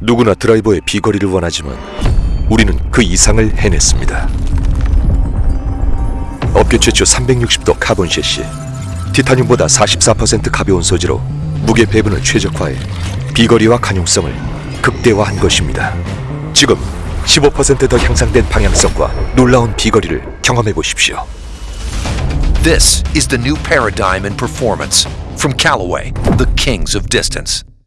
누구나 드라이버의 비거리를 원하지만 우리는 그 이상을 해냈습니다. 업계 최초 360도 카본 섀시, 티타늄보다 44% 가벼운 소재로 무게 배분을 최적화해 비거리와 관용성을 극대화한 것입니다. 지금 15%더 향상된 방향성과 놀라운 비거리를 경험해 보십시오. This is the new paradigm in performance from Callaway, the kings of distance.